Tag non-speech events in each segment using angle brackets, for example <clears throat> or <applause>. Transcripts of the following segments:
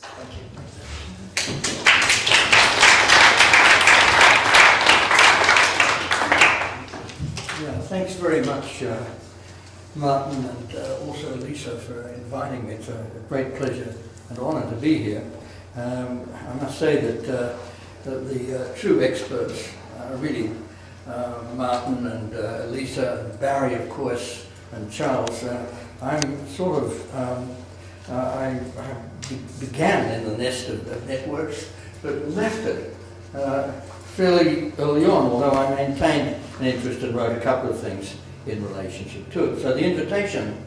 Thank you. Yeah, thanks very much, uh, Martin, and uh, also Lisa for inviting me. It's a great pleasure and honour to be here. Um, I must say that, uh, that the uh, true experts are really uh, Martin and uh, Lisa, Barry, of course, and Charles. I'm sort of, um, uh, I, I began in the nest of, of networks, but left it uh, fairly early on, although I maintained an interest and wrote a couple of things in relationship to it. So the invitation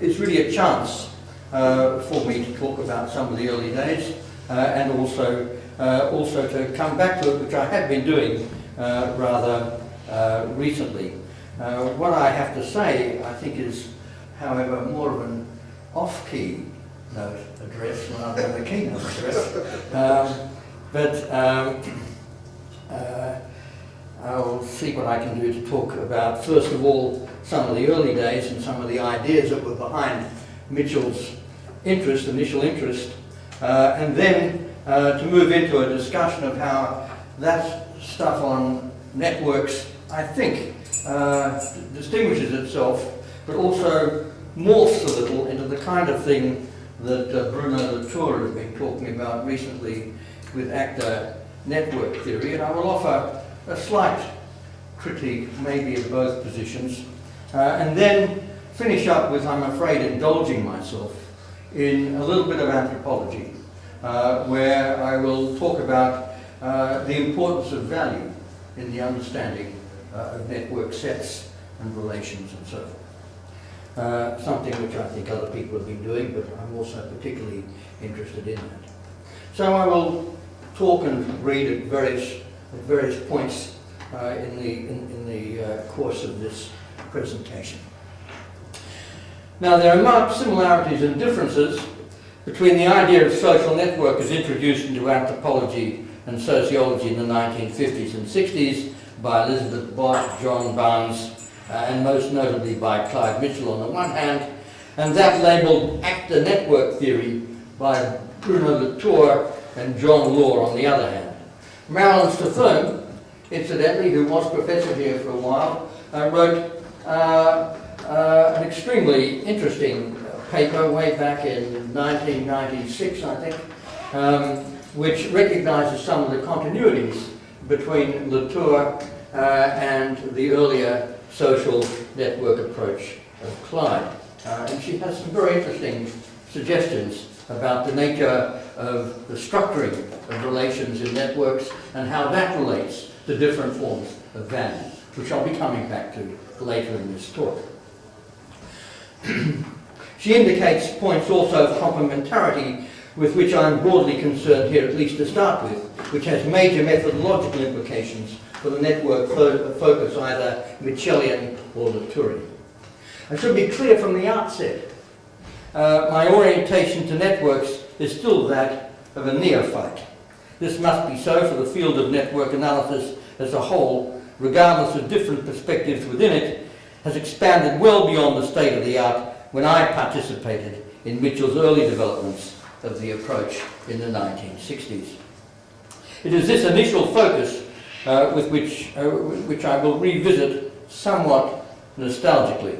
is really a chance uh, for me to talk about some of the early days uh, and also uh, also to come back to it, which I have been doing uh, rather recently. What I have to say, I think, is, however, more of an off-key note address rather than a keynote address. Um, but um, uh, I'll see what I can do to talk about, first of all, some of the early days and some of the ideas that were behind Mitchell's interest, initial interest, uh, and then uh, to move into a discussion of how that stuff on networks, I think, uh, distinguishes itself, but also morphs a little into the kind of thing that uh, Bruno Latour has been talking about recently with actor network theory, and I will offer a slight critique, maybe of both positions, uh, and then finish up with, I'm afraid, indulging myself in a little bit of anthropology, uh, where I will talk about uh, the importance of value in the understanding uh, of network sets and relations and so forth. Uh, something which I think other people have been doing, but I'm also particularly interested in that. So I will talk and read at various, at various points uh, in the, in, in the uh, course of this presentation. Now there are marked similarities and differences between the idea of social network as introduced into anthropology and sociology in the 1950s and 60s by Elizabeth Bott, John Barnes, and most notably by Clyde Mitchell on the one hand, and that labelled actor network theory by Bruno Latour and John Law on the other hand. Marilyn Strathern, incidentally, who was professor here for a while, uh, wrote uh, uh, an extremely interesting paper way back in 1996, I think, um, which recognizes some of the continuities between Latour uh, and the earlier social network approach of Clyde. Uh, and she has some very interesting suggestions about the nature of the structuring of relations in networks and how that relates to different forms of value, which I'll be coming back to later in this talk. <clears throat> she indicates points also of complementarity with which I'm broadly concerned here, at least to start with, which has major methodological implications for the network fo focus, either Mitchellian or Latourian. I should be clear from the outset, uh, my orientation to networks is still that of a neophyte. This must be so for the field of network analysis as a whole, regardless of different perspectives within it, has expanded well beyond the state of the art when I participated in Mitchell's early developments of the approach in the 1960s. It is this initial focus uh, with which, uh, which I will revisit somewhat nostalgically.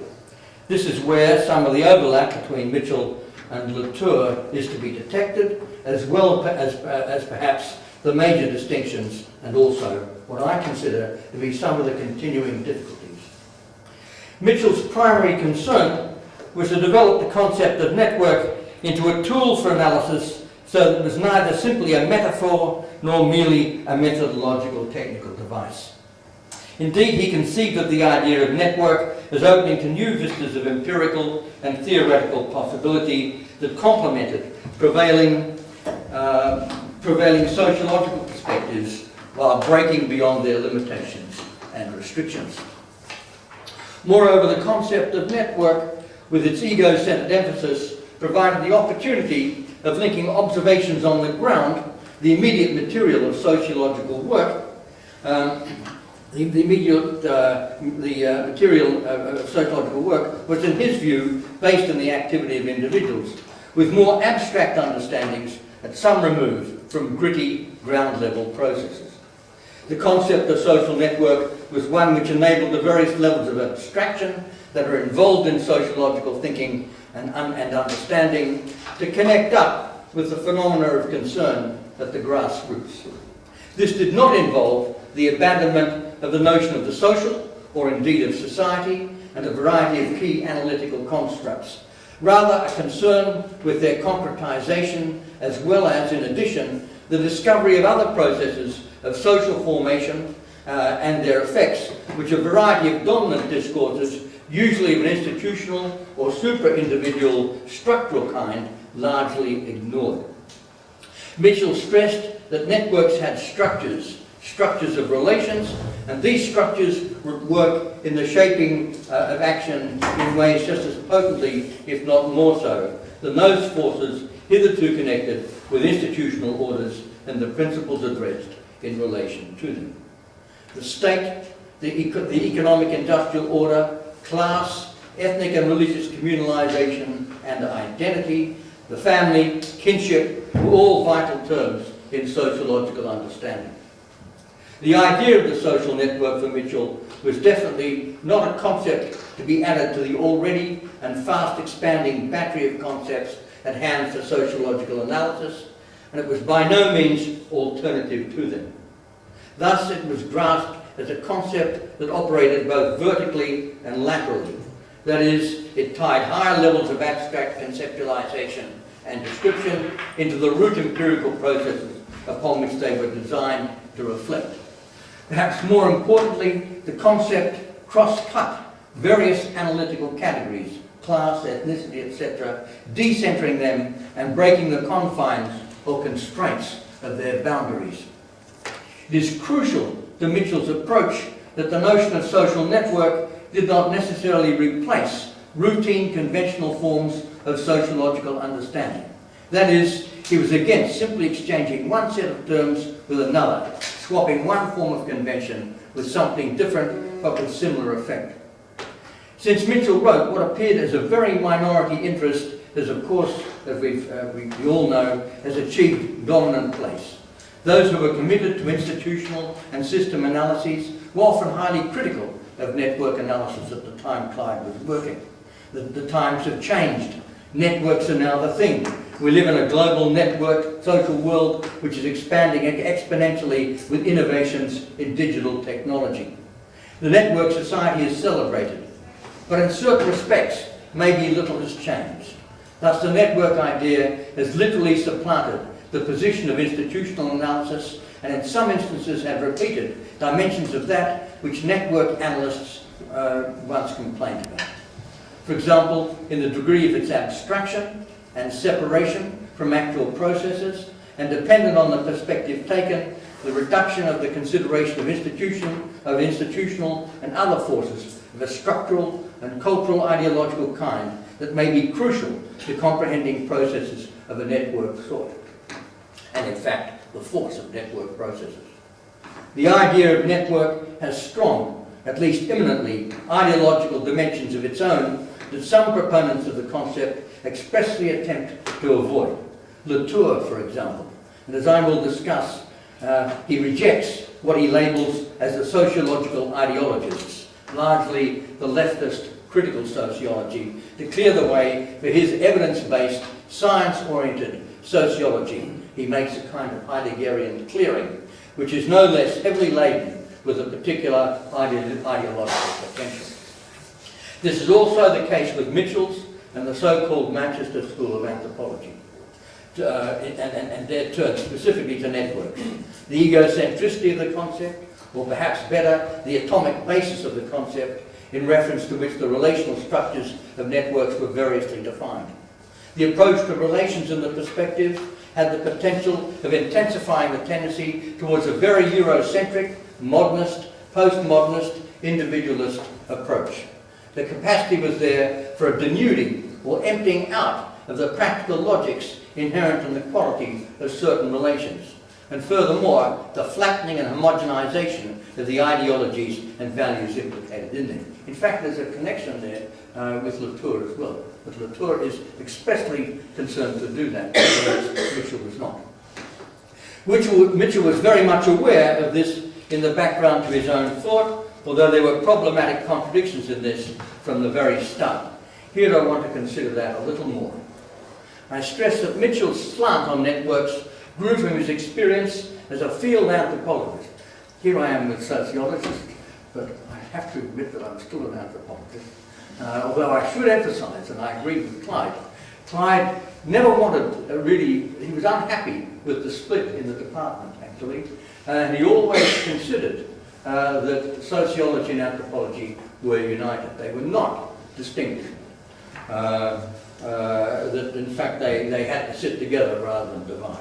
This is where some of the overlap between Mitchell and Latour is to be detected, as well as, uh, as perhaps the major distinctions and also what I consider to be some of the continuing difficulties. Mitchell's primary concern was to develop the concept of network into a tool for analysis so that it was neither simply a metaphor nor merely a methodological technical device. Indeed, he conceived of the idea of network as opening to new vistas of empirical and theoretical possibility that complemented prevailing, uh, prevailing sociological perspectives while breaking beyond their limitations and restrictions. Moreover, the concept of network, with its ego-centered emphasis, provided the opportunity of linking observations on the ground, the immediate material of sociological work, um, the, the, immediate uh, the uh, material of sociological work was, in his view, based on the activity of individuals, with more abstract understandings at some remove from gritty ground level processes. The concept of social network was one which enabled the various levels of abstraction that are involved in sociological thinking and, un and understanding to connect up with the phenomena of concern at the grassroots. This did not involve the abandonment of the notion of the social, or indeed of society, and a variety of key analytical constructs. Rather, a concern with their concretization, as well as, in addition, the discovery of other processes of social formation uh, and their effects, which a variety of dominant discourses, usually of an institutional or super-individual structural kind, largely ignored. Mitchell stressed that networks had structures, structures of relations, and these structures work in the shaping uh, of action in ways just as potently, if not more so, than those forces hitherto connected with institutional orders and the principles addressed in relation to them. The state, the, eco the economic industrial order, class, ethnic and religious communalisation and identity, the family, kinship, were all vital terms in sociological understanding. The idea of the social network for Mitchell was definitely not a concept to be added to the already and fast expanding battery of concepts at hand for sociological analysis, and it was by no means alternative to them. Thus, it was grasped as a concept that operated both vertically and laterally. That is, it tied higher levels of abstract conceptualization and description into the root empirical processes upon which they were designed to reflect. Perhaps more importantly, the concept cross-cut various analytical categories, class, ethnicity, etc., decentering them and breaking the confines or constraints of their boundaries. It is crucial to Mitchell's approach that the notion of social network did not necessarily replace routine conventional forms of sociological understanding. That is, he was against simply exchanging one set of terms with another, swapping one form of convention with something different but with similar effect. Since Mitchell wrote what appeared as a very minority interest has of course, as uh, we all know, has achieved dominant place. Those who were committed to institutional and system analyses were often highly critical of network analysis at the time Clyde was working. The, the times have changed. Networks are now the thing. We live in a global network social world which is expanding exponentially with innovations in digital technology. The network society is celebrated, but in certain respects, maybe little has changed. Thus, the network idea has literally supplanted the position of institutional analysis and in some instances have repeated dimensions of that which network analysts uh, once complained about. For example, in the degree of its abstraction and separation from actual processes, and dependent on the perspective taken, the reduction of the consideration of institution, of institutional and other forces of a structural and cultural ideological kind that may be crucial to comprehending processes of a network sort and in fact the force of network processes. The idea of network has strong, at least imminently, ideological dimensions of its own that some proponents of the concept expressly attempt to avoid. Latour, for example, and as I will discuss, uh, he rejects what he labels as the sociological ideologists, largely the leftist critical sociology, to clear the way for his evidence-based, science-oriented sociology he makes a kind of Heideggerian clearing, which is no less heavily laden with a particular ideological potential. This is also the case with Mitchell's and the so-called Manchester School of Anthropology, uh, and, and, and their turn specifically to networks. The egocentricity of the concept, or perhaps better, the atomic basis of the concept, in reference to which the relational structures of networks were variously defined. The approach to relations in the perspective had the potential of intensifying the tendency towards a very Eurocentric, modernist, postmodernist, individualist approach. The capacity was there for a denuding or emptying out of the practical logics inherent in the quality of certain relations, and furthermore, the flattening and homogenization of the ideologies and values implicated in them. In fact, there's a connection there uh, with Latour as well. But Latour is expressly concerned to do that, whereas Mitchell was not. Mitchell, Mitchell was very much aware of this in the background to his own thought, although there were problematic contradictions in this from the very start. Here I want to consider that a little more. I stress that Mitchell's slant on networks grew from his experience as a field anthropologist. Here I am with sociologists, but I have to admit that I'm still an anthropologist. Uh, although I should emphasize, and I agree with Clyde, Clyde never wanted, uh, really, he was unhappy with the split in the department, actually, and he always considered uh, that sociology and anthropology were united. They were not distinguished. Uh, that in fact they, they had to sit together rather than divide.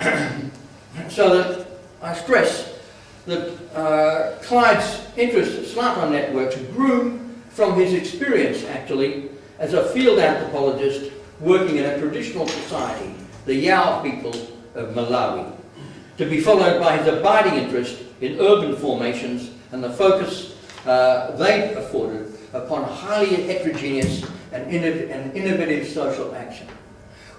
<clears throat> so that I stress that uh, Clyde's interest slant on networks grew from his experience actually as a field anthropologist working in a traditional society, the Yao people of Malawi, to be followed by his abiding interest in urban formations and the focus uh, they afforded upon highly heterogeneous and, and innovative social action.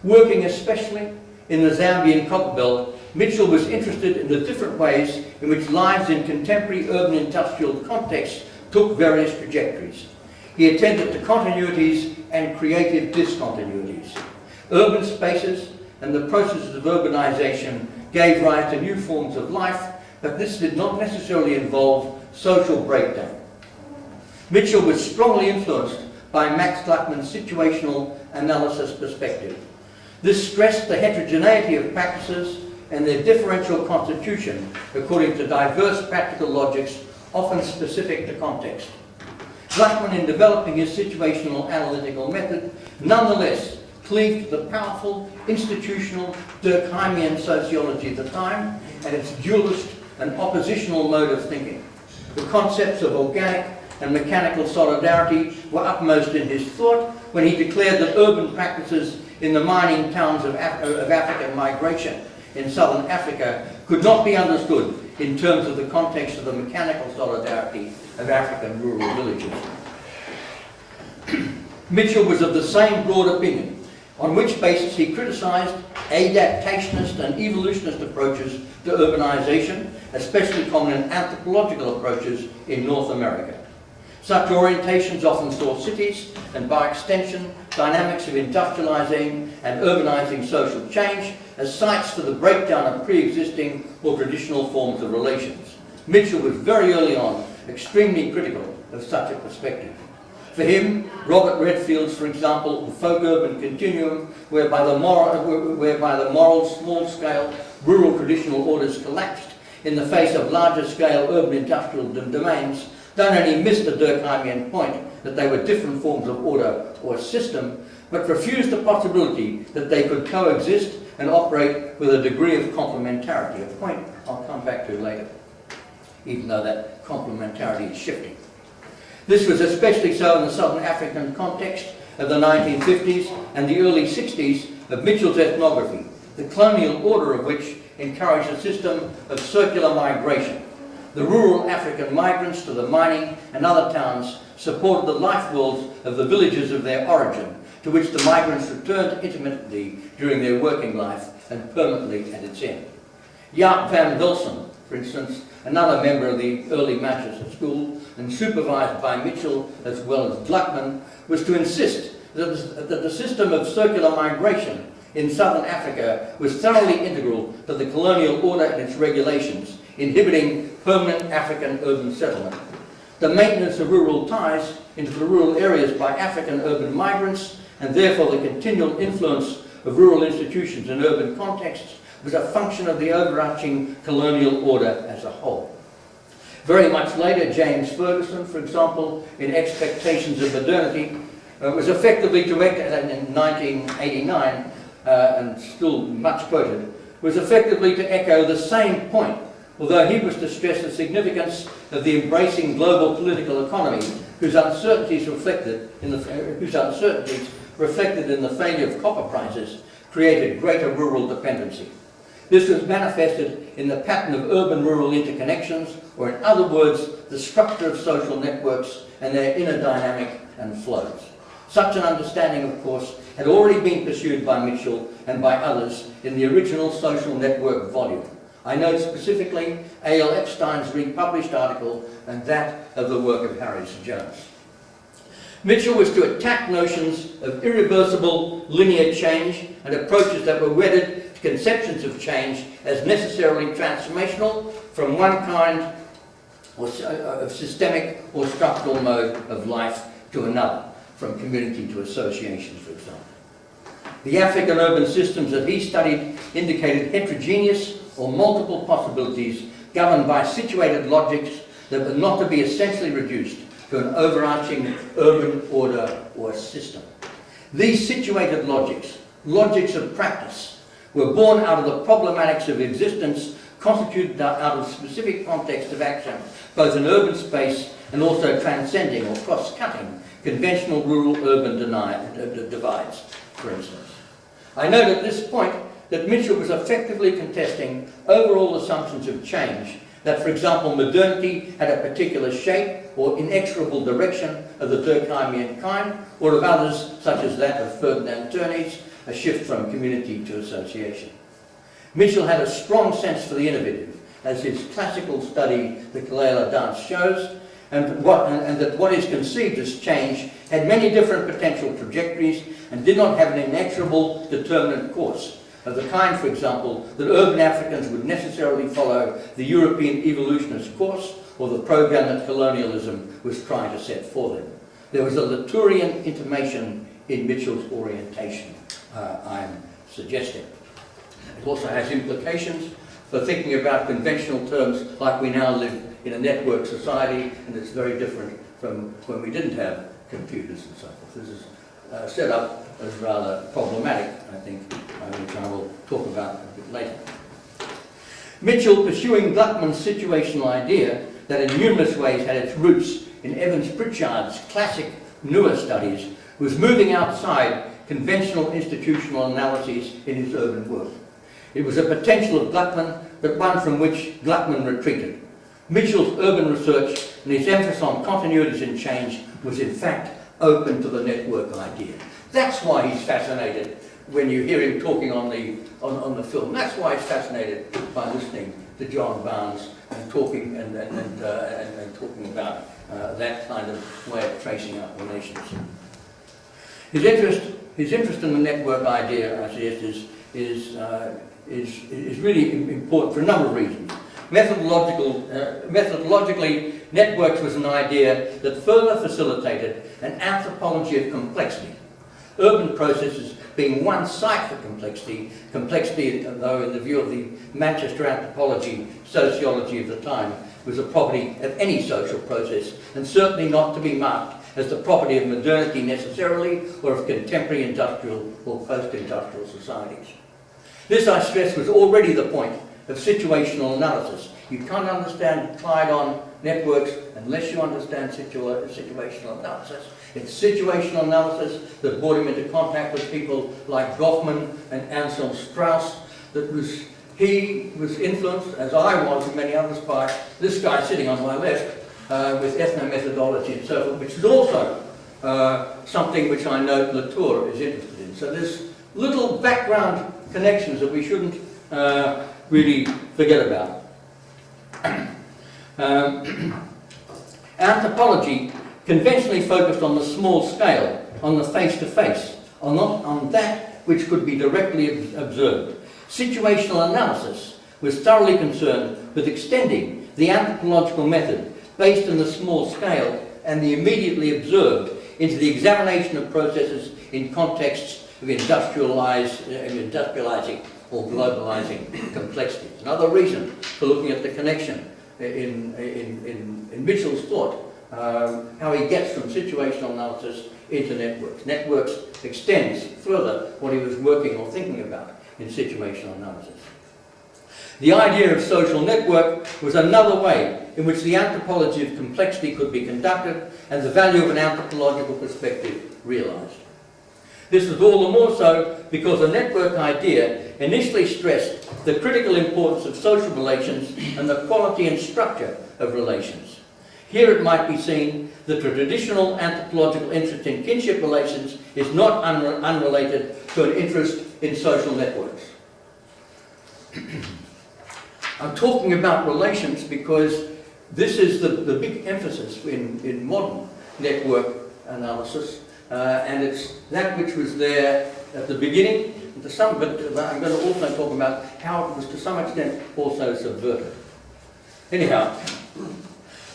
Working especially in the Zambian Copperbelt, Mitchell was interested in the different ways in which lives in contemporary urban industrial contexts took various trajectories. He attended to continuities and creative discontinuities. Urban spaces and the processes of urbanization gave rise to new forms of life, but this did not necessarily involve social breakdown. Mitchell was strongly influenced by Max Gluckman's situational analysis perspective. This stressed the heterogeneity of practices and their differential constitution according to diverse practical logics, often specific to context. Gluckman, in developing his situational analytical method, nonetheless cleaved to the powerful institutional Durkheimian sociology of the time and its dualist and oppositional mode of thinking. The concepts of organic and mechanical solidarity were upmost in his thought when he declared that urban practices in the mining towns of, Af of African migration in southern Africa could not be understood in terms of the context of the mechanical solidarity of African rural villages. <clears throat> Mitchell was of the same broad opinion, on which basis he criticised adaptationist and evolutionist approaches to urbanisation, especially common in anthropological approaches in North America. Such orientations often saw cities, and by extension, dynamics of industrializing and urbanizing social change as sites for the breakdown of pre-existing or traditional forms of relations. Mitchell was very early on extremely critical of such a perspective. For him, Robert Redfield's, for example, the folk-urban continuum, whereby the, moral, whereby the moral small-scale rural traditional orders collapsed in the face of larger-scale urban industrial domains, don't only miss the Durkheimian point that they were different forms of order or system, but refused the possibility that they could coexist and operate with a degree of complementarity, a point I'll come back to later, even though that complementarity is shifting. This was especially so in the Southern African context of the 1950s and the early 60s of Mitchell's ethnography, the colonial order of which encouraged a system of circular migration the rural African migrants to the mining and other towns supported the life worlds of the villages of their origin, to which the migrants returned intermittently during their working life and permanently at its end. Jaap van Velsen, for instance, another member of the early Manchester School and supervised by Mitchell as well as Gluckman, was to insist that the system of circular migration in southern Africa was thoroughly integral to the colonial order and its regulations, inhibiting permanent African urban settlement. The maintenance of rural ties into the rural areas by African urban migrants and therefore the continual influence of rural institutions in urban contexts was a function of the overarching colonial order as a whole. Very much later, James Ferguson, for example, in Expectations of Modernity, uh, was effectively directed in 1989, uh, and still much quoted, was effectively to echo the same point although he was to stress the significance of the embracing global political economy whose uncertainties reflected in the, whose uncertainties reflected in the failure of copper prices created greater rural dependency. This was manifested in the pattern of urban-rural interconnections, or in other words, the structure of social networks and their inner dynamic and flows. Such an understanding, of course, had already been pursued by Mitchell and by others in the original social network volume. I note specifically A.L. Epstein's republished article and that of the work of Harries-Jones. Mitchell was to attack notions of irreversible linear change and approaches that were wedded to conceptions of change as necessarily transformational from one kind uh, of systemic or structural mode of life to another, from community to association, for example. The African urban systems that he studied indicated heterogeneous or multiple possibilities governed by situated logics that were not to be essentially reduced to an overarching urban order or system. These situated logics, logics of practice, were born out of the problematics of existence constituted out of specific context of action, both in urban space and also transcending or cross-cutting conventional rural-urban divides, for instance. I note at this point that Mitchell was effectively contesting overall assumptions of change that, for example, modernity had a particular shape or inexorable direction of the Durkheimian kind, or of others, such as that of Ferdinand Tönnies, a shift from community to association. Mitchell had a strong sense for the innovative, as his classical study, the Kalela dance, shows, and, what, and, and, that what is conceived as change had many different potential trajectories and did not have an inexorable determinate course of the kind, for example, that urban Africans would necessarily follow the European evolutionist course or the program that colonialism was trying to set for them. There was a Latourian intimation in Mitchell's orientation, uh, I'm suggesting. It also has implications for thinking about conventional terms like we now live in a network society, and it's very different from when we didn't have computers and so forth. This is uh, set up as rather problematic, I think, which I will talk about a bit later. Mitchell, pursuing Gluckman's situational idea that in numerous ways had its roots in Evans Pritchard's classic Nuer studies, was moving outside conventional institutional analyses in his urban work. It was a potential of Gluckman, but one from which Gluckman retreated. Mitchell's urban research and his emphasis on continuities and change was in fact open to the network idea. That's why he's fascinated when you hear him talking on the, on, on the film. That's why he's fascinated by listening to John Barnes and talking, and, and, and, uh, and, and talking about uh, that kind of way of tracing out relations. His interest, his interest in the network idea, I suggest, is, is, uh, is, is really important for a number of reasons. Methodological, uh, methodologically, networks was an idea that further facilitated an anthropology of complexity. Urban processes being one site for complexity, complexity, though in the view of the Manchester anthropology, sociology of the time, was a property of any social process, and certainly not to be marked as the property of modernity necessarily, or of contemporary industrial or post-industrial societies. This, I stress, was already the point of situational analysis. You can't understand Clyde-on networks unless you understand situa situational analysis. It's situational analysis that brought him into contact with people like Goffman and Anselm Strauss that was he was influenced, as I was and many others, by this guy sitting on my left uh, with ethnomethodology and so forth, which is also uh, something which I know Latour is interested in. So there's little background connections that we shouldn't uh, really forget about. <clears throat> um, <clears throat> anthropology conventionally focused on the small scale, on the face-to-face, -face, on, on that which could be directly observed. Situational analysis was thoroughly concerned with extending the anthropological method based on the small scale and the immediately observed into the examination of processes in contexts of uh, industrializing or globalizing complexity. Another reason for looking at the connection in, in, in, in Mitchell's thought um, how he gets from situational analysis into networks. Networks extends further what he was working or thinking about in situational analysis. The idea of social network was another way in which the anthropology of complexity could be conducted and the value of an anthropological perspective realized. This was all the more so because the network idea initially stressed the critical importance of social relations and the quality and structure of relations. Here it might be seen that the traditional anthropological interest in kinship relations is not unre unrelated to an interest in social networks. <clears throat> I'm talking about relations because this is the, the big emphasis in, in modern network analysis uh, and it's that which was there at the beginning to some, but I'm going to also talk about how it was to some extent also subverted. Anyhow,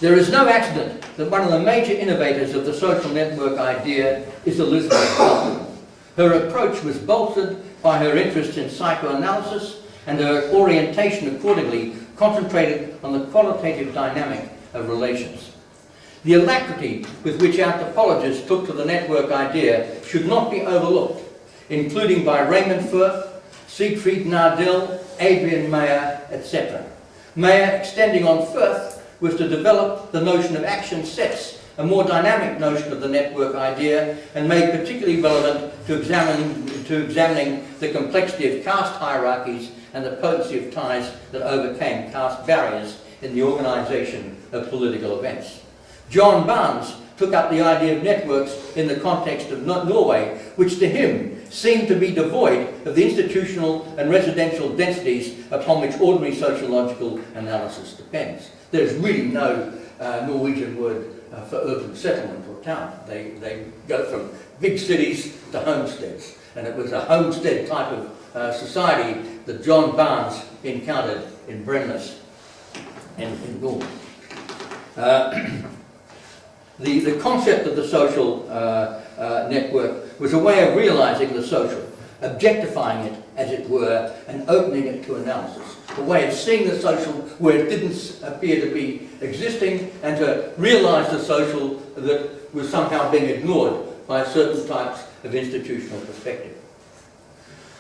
there is no accident that one of the major innovators of the social network idea is Elizabeth Butler. Her approach was bolstered by her interest in psychoanalysis and her orientation accordingly concentrated on the qualitative dynamic of relations. The alacrity with which anthropologists took to the network idea should not be overlooked, including by Raymond Firth, Siegfried Nadel, Adrian Mayer, etc. Mayer, extending on Firth, was to develop the notion of action sets, a more dynamic notion of the network idea, and made particularly relevant to examining, to examining the complexity of caste hierarchies and the potency of ties that overcame caste barriers in the organisation of political events. John Barnes took up the idea of networks in the context of Norway, which to him seemed to be devoid of the institutional and residential densities upon which ordinary sociological analysis depends. There's really no uh, Norwegian word uh, for urban settlement or town. They, they go from big cities to homesteads. And it was a homestead type of uh, society that John Barnes encountered in Bremnes and in Norway. Uh, <clears throat> the, the concept of the social uh, uh, network was a way of realizing the social, objectifying it, as it were, and opening it to analysis. A way of seeing the social where it didn't appear to be existing and to realize the social that was somehow being ignored by certain types of institutional perspective.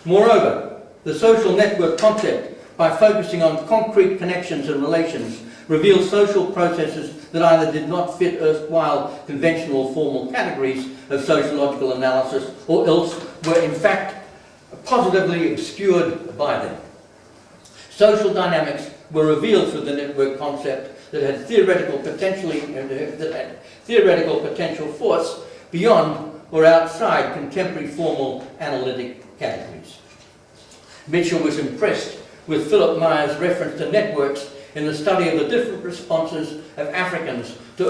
Moreover, the social network concept, by focusing on concrete connections and relations, reveals social processes that either did not fit erstwhile conventional formal categories of sociological analysis or else were in fact positively obscured by them. Social dynamics were revealed through the network concept that had theoretical potentially uh, that had theoretical potential force beyond or outside contemporary formal analytic categories. Mitchell was impressed with Philip Mayer's reference to networks in the study of the different responses of Africans to,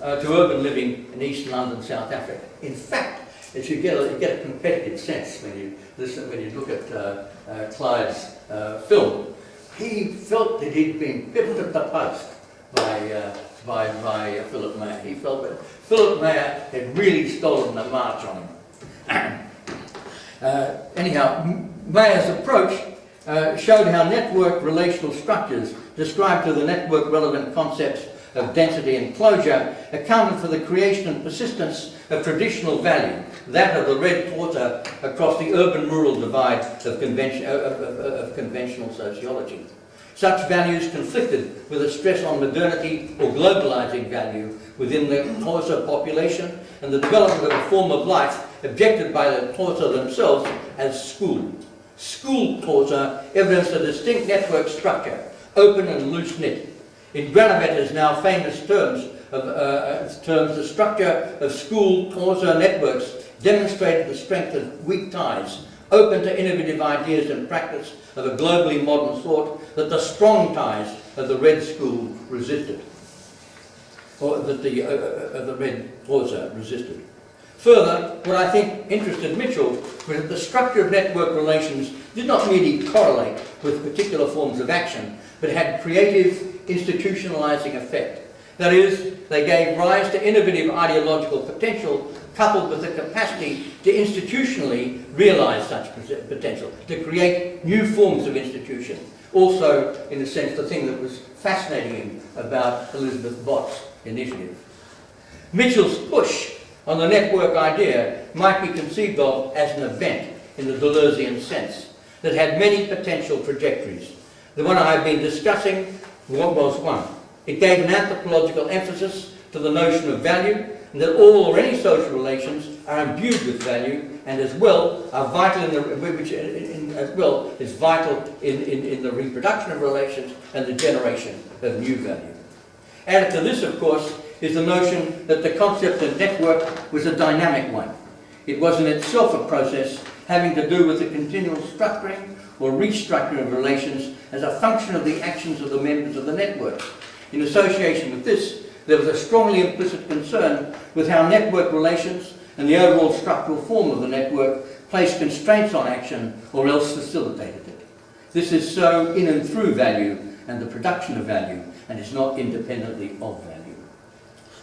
uh, to urban living in East London, South Africa. In fact, it you get a, you get a competitive sense when you listen, when you look at uh, uh, Clyde's uh, film. He felt that he'd been pipped at the post by, uh, by, by Philip Mayer. He felt that Philip Mayer had really stolen the march on him. <clears throat> Uh, anyhow, Mayer's approach uh, showed how network relational structures described to the network relevant concepts of density and closure accounted for the creation and persistence of traditional value, that of the red quarter across the urban-rural divide of, convention, of, of, of conventional sociology. Such values conflicted with a stress on modernity or globalizing value within the Xhosa population and the development of a form of life objected by the Xhosa themselves as school. School Xhosa evidenced a distinct network structure, open and loose-knit. In Granovetter's now famous terms, of, uh, terms, the structure of school Xhosa networks demonstrated the strength of weak ties, open to innovative ideas and practice of a globally modern thought that the strong ties of the Red School resisted, or that the, uh, uh, uh the Red Xhosa resisted. Further, what I think interested Mitchell was that the structure of network relations did not merely correlate with particular forms of action, but had creative, institutionalizing effect. That is, they gave rise to innovative ideological potential coupled with the capacity to institutionally realize such potential, to create new forms of institution. Also, in a sense, the thing that was fascinating about Elizabeth Bott's initiative. Mitchell's push on the network idea might be conceived of as an event in the Deleuzean sense that had many potential trajectories. The one I have been discussing was one. It gave an anthropological emphasis to the notion of value and that all or any social relations are imbued with value and as well are vital in the which in, in, as well is vital in, in, in the reproduction of relations and the generation of new value. Added to this, of course, is the notion that the concept of network was a dynamic one. It was in itself a process having to do with the continual structuring or restructuring of relations as a function of the actions of the members of the network. In association with this, there was a strongly implicit concern with how network relations and the overall structural form of the network placed constraints on action or else facilitated it. This is so in and through value and the production of value and is not independently of value.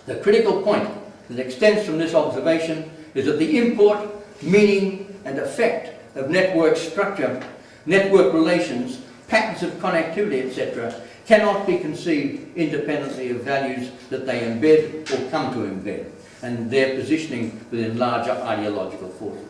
The critical point that extends from this observation is that the import, meaning and effect of network structure, network relations, patterns of connectivity, etc., cannot be conceived independently of values that they embed or come to embed and their positioning within larger ideological forces.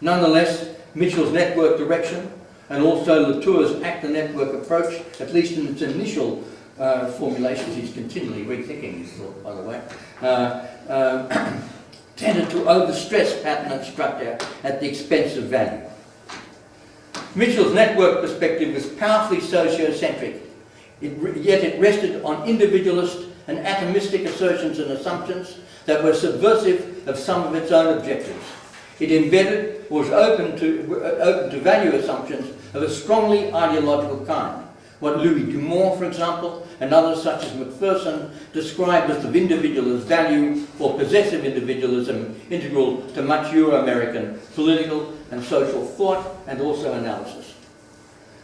Nonetheless, Mitchell's network direction and also Latour's actor-network approach, at least in its initial uh, formulations, he's continually rethinking his thought, by the way, uh, uh, <clears throat> tended to overstress pattern and structure at the expense of value. Mitchell's network perspective was powerfully sociocentric, it, yet it rested on individualist and atomistic assertions and assumptions that were subversive of some of its own objectives. It embedded, was open to, uh, open to value assumptions of a strongly ideological kind. What Louis Dumont, for example, and others such as Macpherson described as the individualist value or possessive individualism integral to much Euro-American political and social thought and also analysis.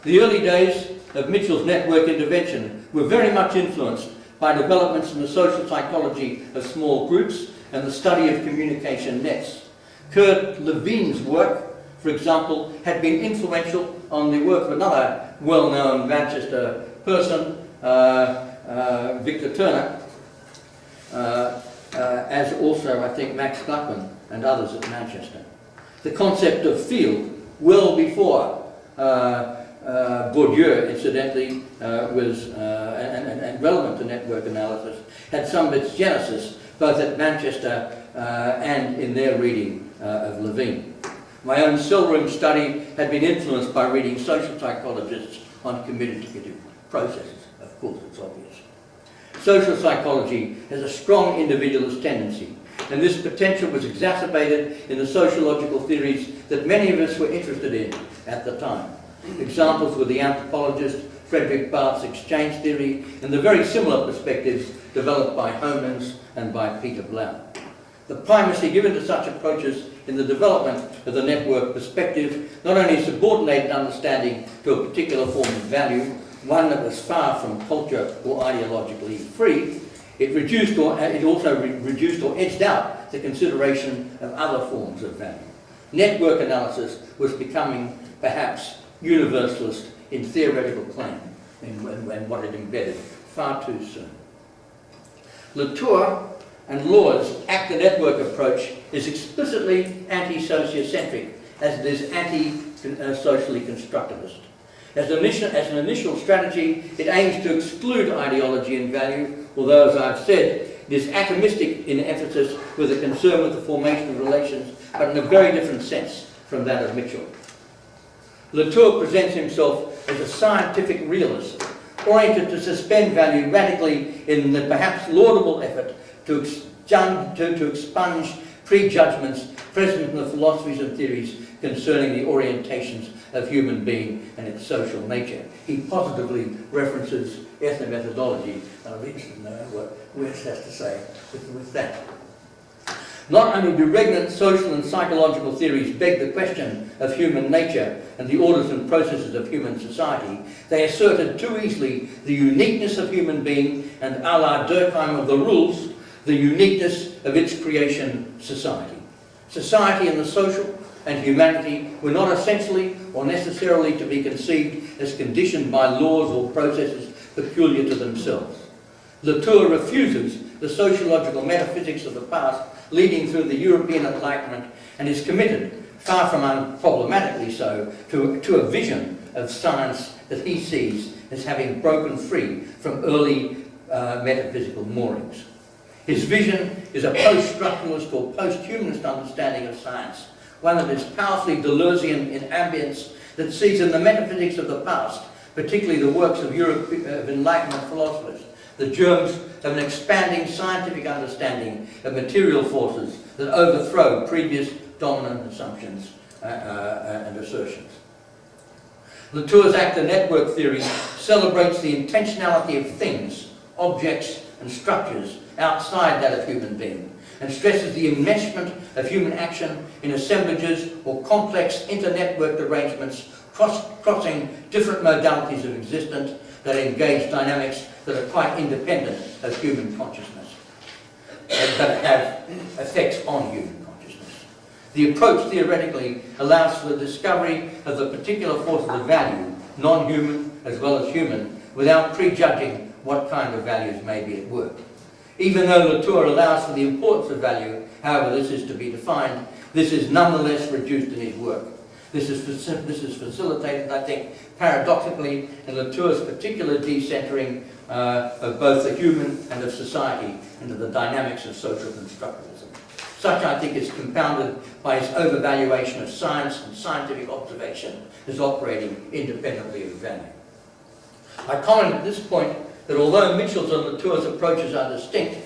The early days of Mitchell's network intervention were very much influenced by developments in the social psychology of small groups and the study of communication nets. Kurt Lewin's work, for example, had been influential on the work of another well-known Manchester person, uh, uh, Victor Turner, uh, uh, as also, I think, Max Gluckman and others at Manchester. The concept of field, well before uh, uh, Bourdieu, incidentally, uh, was uh, and, and, and, relevant to network analysis, had some of its genesis both at Manchester uh, and in their reading uh, of Lewin. My own cell room study had been influenced by reading social psychologists on communicative processes. Of course, it's obvious. Social psychology has a strong individualist tendency, and this potential was exacerbated in the sociological theories that many of us were interested in at the time. Examples were the anthropologist Fredrik Barth's exchange theory and the very similar perspectives developed by Homans and by Peter Blau. The primacy given to such approaches in the development of the network perspective not only subordinated understanding to a particular form of value, one that was far from culture or ideologically free, it reduced or uh, it also re reduced or edged out the consideration of other forms of value. Network analysis was becoming perhaps universalist in theoretical claim and, what it embedded far too soon. Latour and Law's actor-network approach is explicitly anti-sociocentric as it is anti-socially constructivist. As an, initial, as an initial strategy, it aims to exclude ideology and value, although, as I've said, it is atomistic in emphasis with a concern with the formation of relations, but in a very different sense from that of Mitchell. Latour presents himself as a scientific realist, oriented to suspend value radically in the perhaps laudable effort to, to, to expunge prejudgments present in the philosophies and theories concerning the orientations of human being and its social nature. He positively references ethnomethodology. I'm interested to know what Wes has to say with, with that. Not only do regnant social and psychological theories beg the question of human nature and the orders and processes of human society, they asserted too easily the uniqueness of human being and a la Durkheim of the rules, the uniqueness of its creation, society. Society and the social and humanity were not essentially or necessarily to be conceived as conditioned by laws or processes peculiar to themselves. Latour refuses the sociological metaphysics of the past leading through the European Enlightenment and is committed, far from unproblematically so, to, to a vision of science that he sees as having broken free from early uh, metaphysical moorings. His vision is a post-structuralist or post-humanist understanding of science, one that is powerfully Deleuzian in ambience that sees in the metaphysics of the past, particularly the works of, Europe, of Enlightenment philosophers, the germs of an expanding scientific understanding of material forces that overthrow previous dominant assumptions uh, uh, and assertions. Latour's actor network theory celebrates the intentionality of things, objects and structures outside that of human being and stresses the enmeshment of human action in assemblages or complex inter-networked arrangements cross crossing different modalities of existence that engage dynamics that are quite independent of human consciousness, that have effects on human consciousness. The approach theoretically allows for the discovery of the particular forces of value, non-human as well as human, without prejudging what kind of values may be at work. Even though Latour allows for the importance of value, however this is to be defined, this is nonetheless reduced in his work. This is, this is facilitated, I think, paradoxically in Latour's particular decentering uh, of both the human and of society into the dynamics of social constructivism. Such, I think, is compounded by his overvaluation of science and scientific observation as operating independently of value. I comment at this point that although Mitchell's and Latour's approaches are distinct,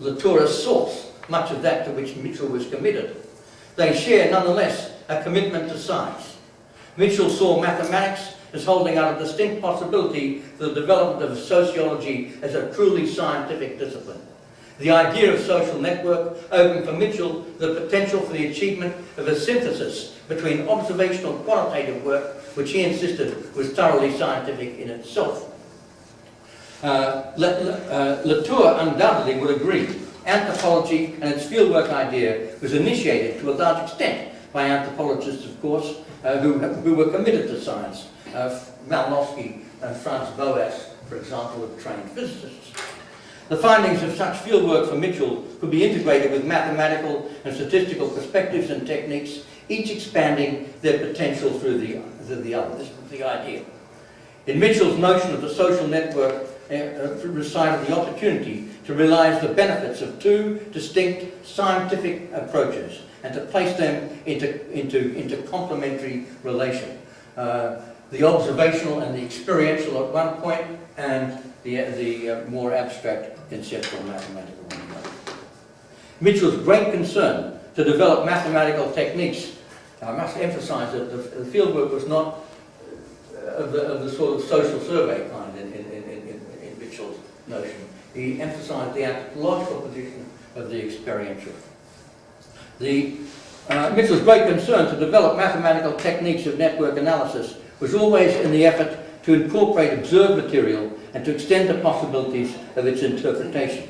Latour assaults much of that to which Mitchell was committed. They share, nonetheless, a commitment to science. Mitchell saw mathematics as holding out a distinct possibility for the development of sociology as a truly scientific discipline. The idea of social network opened for Mitchell the potential for the achievement of a synthesis between observational qualitative work, which he insisted was thoroughly scientific in itself, uh, uh, Latour undoubtedly would agree. Anthropology and its fieldwork idea was initiated to a large extent by anthropologists, of course, uh, who, who were committed to science. Uh, Malinowski and Franz Boas, for example, were trained physicists. The findings of such fieldwork for Mitchell could be integrated with mathematical and statistical perspectives and techniques, each expanding their potential through the, through the other. This was the idea. In Mitchell's notion of the social network, uh, recited the opportunity to realize the benefits of two distinct scientific approaches and to place them into, into, into complementary relation. Uh, the observational and the experiential at one point and the, the uh, more abstract conceptual mathematical one. Mitchell's great concern to develop mathematical techniques, I must emphasize that the, the fieldwork was not of the, of the sort of social survey kind in, in, in, in Mitchell's notion. He emphasized the anthropological position of the experiential. The, uh, Mitchell's great concern to develop mathematical techniques of network analysis was always in the effort to incorporate observed material and to extend the possibilities of its interpretation.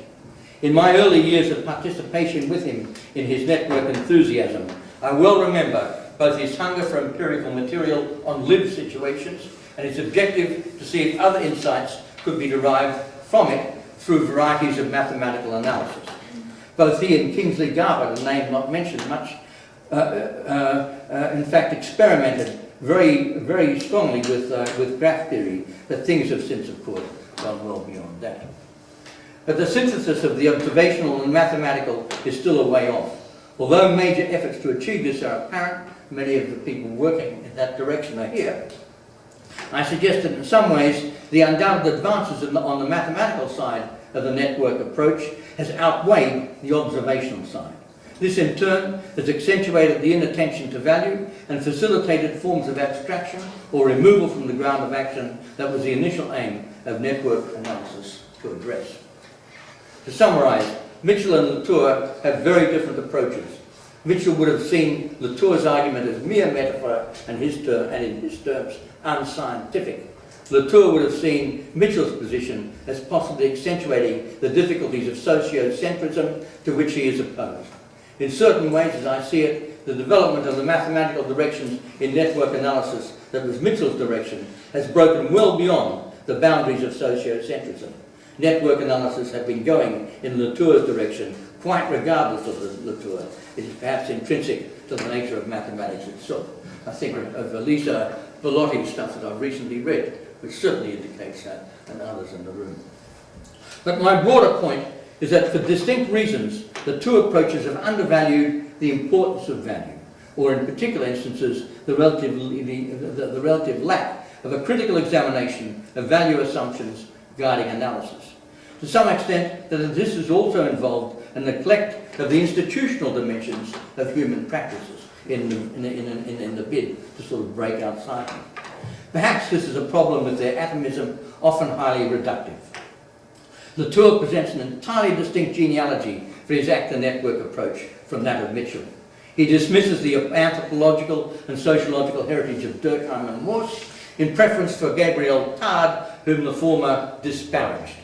In my early years of participation with him in his network enthusiasm, I well remember both his hunger for empirical material on lived situations and his objective to see if other insights could be derived from it through varieties of mathematical analysis. Both he and Kingsley Garbett, a name not mentioned much, uh, uh, uh, in fact experimented very, very strongly with, uh, with graph theory, but things have since, of course, gone well beyond that. But the synthesis of the observational and mathematical is still a way off. Although major efforts to achieve this are apparent, many of the people working in that direction are here. I suggest that in some ways the undoubted advances the, on the mathematical side of the network approach has outweighed the observational side. This in turn has accentuated the inattention to value and facilitated forms of abstraction or removal from the ground of action that was the initial aim of network analysis to address. To summarise, Mitchell and Latour have very different approaches. Mitchell would have seen Latour's argument as mere metaphor and, his term, and in his terms unscientific. Latour would have seen Mitchell's position as possibly accentuating the difficulties of sociocentrism to which he is opposed. In certain ways, as I see it, the development of the mathematical directions in network analysis that was Mitchell's direction has broken well beyond the boundaries of sociocentrism. Network analysis had been going in Latour's direction quite regardless of the Latour. It is perhaps intrinsic to the nature of mathematics itself. I think of, Elisa Bellotti's stuff that I've recently read, which certainly indicates that, and others in the room. But my broader point is that for distinct reasons, the two approaches have undervalued the importance of value, or in particular instances, the relative, the, the, the relative lack of a critical examination of value assumptions guiding analysis. To some extent, that this is also involved a neglect of the institutional dimensions of human practices in the, in, the, in, the, in the bid to sort of break outside. Perhaps this is a problem with their atomism, often highly reductive. Latour presents an entirely distinct genealogy for his actor network approach from that of Mitchell. He dismisses the anthropological and sociological heritage of Durkheim and Mauss in preference for Gabriel Tarde, whom the former disparaged.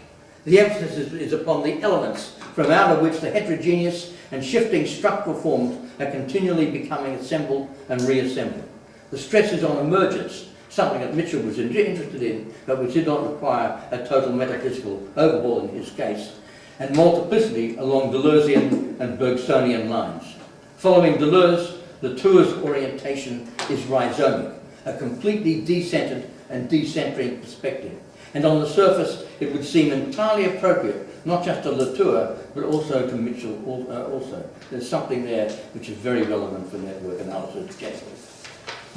The emphasis is, is upon the elements from out of which the heterogeneous and shifting structural forms are continually becoming assembled and reassembled. The stress is on emergence, something that Mitchell was interested in, but which did not require a total metaphysical overhaul in his case, and multiplicity along Deleuzian and Bergsonian lines. Following Deleuze, Latour's orientation is rhizomic, a completely decentered and decentering perspective. And on the surface, it would seem entirely appropriate, not just to Latour, but also to Mitchell uh, also. There's something there which is very relevant for network analysis generally.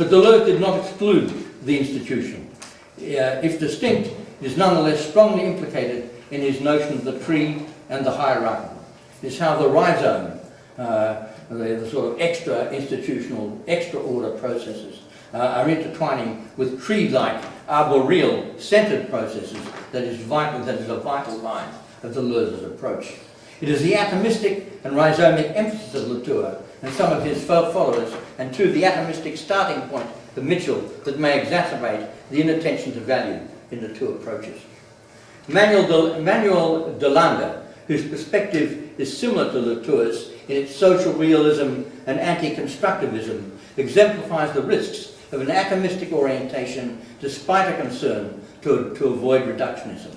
But Deleuze did not exclude the institution. Uh, if distinct, is nonetheless strongly implicated in his notion of the tree and the hierarchy. It's how the rhizome, uh, the, the, sort of extra institutional, extra order processes uh, are intertwining with tree-like, arboreal, centered processes that is vital, that is a vital line of Deleuze's approach. It is the atomistic and rhizomic emphasis of Latour and some of his followers, and to the atomistic starting point of Mitchell that may exacerbate the inattention to value in the two approaches. Manuel de, Manuel de whose perspective is similar to Latour's in its social realism and anti-constructivism, exemplifies the risks of an atomistic orientation despite a concern to, to avoid reductionism.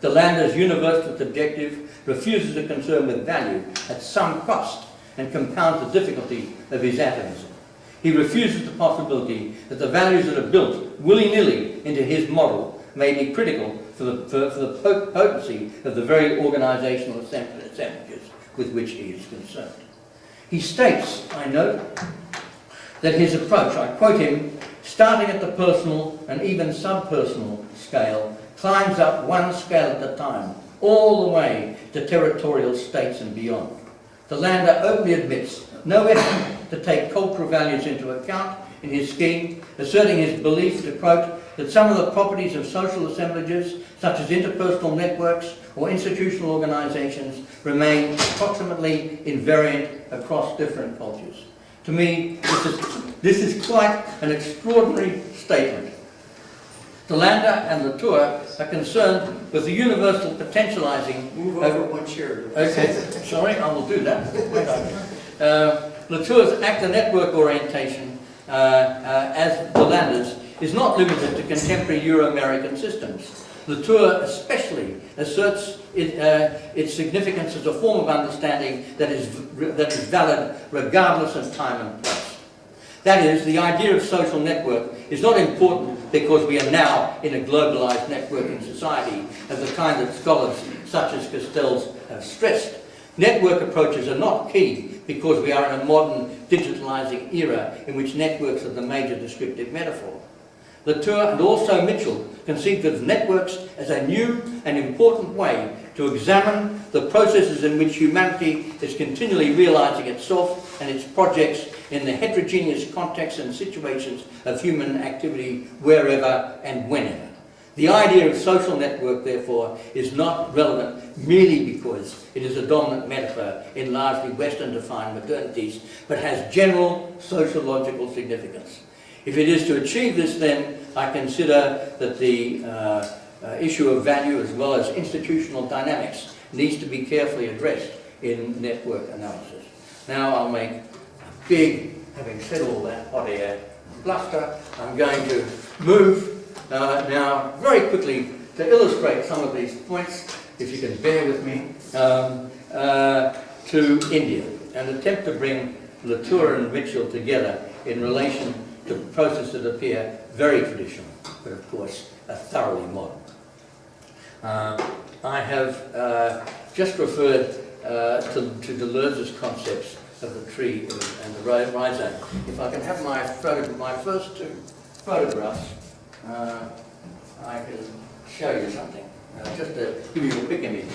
DeLanda's universalist objective refuses a concern with value at some cost and compounds the difficulty of his atomism. He refuses the possibility that the values that are built willy-nilly into his model may be critical for the, for, for the potency of the very organizational assemblages with which he is concerned. He states, I note, that his approach, I quote him, starting at the personal and even subpersonal scale, climbs up one scale at a time, all the way to territorial states and beyond. DeLanda openly admits no effort to take cultural values into account in his scheme, asserting his belief, to quote, that some of the properties of social assemblages, such as interpersonal networks or institutional organizations, remain approximately invariant across different cultures. To me, this is, this is quite an extraordinary statement. De and Latour are concerned with the universal potentializing... Move over one chair. Okay, sorry, I will do that. uh, Latour's actor network orientation, uh, uh, as DeLanda's, is not limited to contemporary Euro-American systems. Latour especially asserts it, uh, its significance as a form of understanding that is, that is valid regardless of time and place. That is, the idea of social network is not important because we are now in a globalized networking society of the kind that scholars such as Castells have stressed. Network approaches are not key because we are in a modern digitalizing era in which networks are the major descriptive metaphor. Latour and also Mitchell conceived of networks as a new and important way to examine the processes in which humanity is continually realizing itself and its projects in the heterogeneous contexts and situations of human activity wherever and whenever. The idea of social network, therefore, is not relevant merely because it is a dominant metaphor in largely Western-defined modernities, but has general sociological significance. If it is to achieve this, then I consider that the uh, uh, issue of value as well as institutional dynamics needs to be carefully addressed in network analysis. Now I'll make a big, having said all that hot air bluster, I'm going to move uh, now very quickly to illustrate some of these points, if you can bear with me, um, uh, to India and attempt to bring Latour and Mitchell together in relation to processes that appear very traditional, but of course are thoroughly modern. Uh, I have uh, just referred uh, to, to Deleuze's concepts of the tree and the rhizome. If I can have my, photo, my first two photographs, uh, I can show you something. Uh, just to give you a quick image.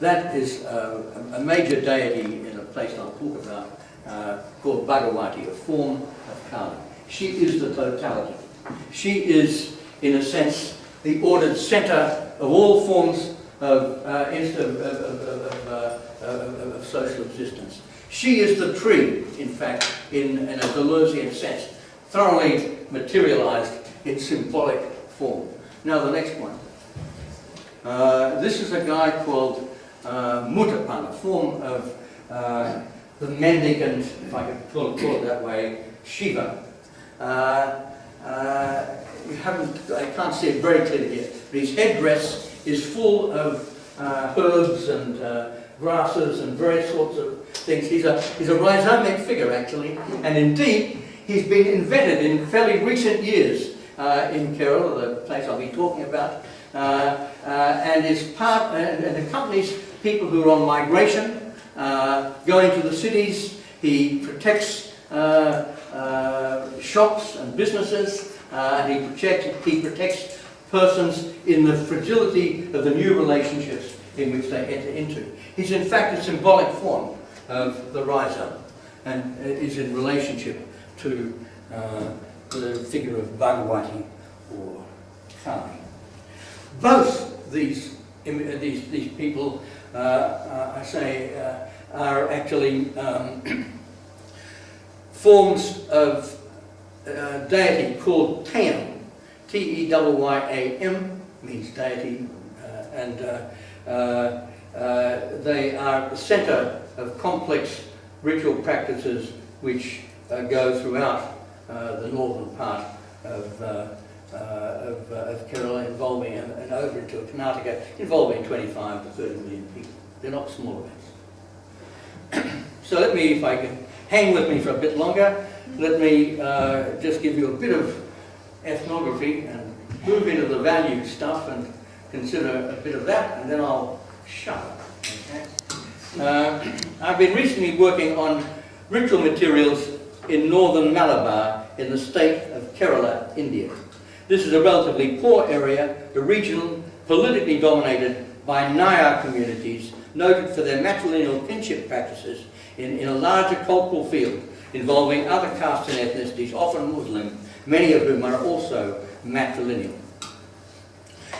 That is uh, a major deity in a place I'll talk about uh, called Bhagavati, a form of Kali. She is the totality. She is, in a sense, the ordered center of all forms uh, of, of, uh, of, social existence. She is the tree, in fact, in, in a Deleuzean sense, thoroughly materialized in symbolic form. Now the next one. Uh, this is a guy called uh, Muthappan, a form of uh, the mendicant, if I can call it, call it that way, Shiva. Uh, uh, you haven't, I can't see it very clearly yet, but his headdress is full of uh, herbs and uh, grasses and various sorts of things. He's a, he's a rhizomic figure, actually, and indeed, he's been invented in fairly recent years uh, in Kerala, the place I'll be talking about, uh, uh, and is part and, and, accompanies people who are on migration, uh, going to the cities. He protects shops and businesses, and he protects, he protects persons in the fragility of the new relationships in which they enter into. He's in fact a symbolic form of the rhizome and is in relationship to uh, the figure of Bhagavati or Kali. Both these, these, these people, uh, uh, I say, uh, are actually um, <clears throat> forms of uh, deity called Teyyam, T-E-Y-Y-A-M means deity, uh, and uh, uh, they are the centre of complex ritual practices which go throughout the northern part of, uh, of, uh, of, Kerala involving and, and, over into Karnataka involving 25 to 30 million people. They're not small events. <coughs> so let me, if I can hang with me for a bit longer, let me uh, just give you a bit of ethnography and move into the value stuff and consider a bit of that, and then I'll shut up. Okay? Uh, I've been recently working on ritual materials in northern Malabar in the state of Kerala, India. This is a relatively poor area, the region politically dominated by Nayar communities, noted for their matrilineal kinship practices in, in a larger cultural field involving other castes and ethnicities, often Muslim, many of whom are also matrilineal.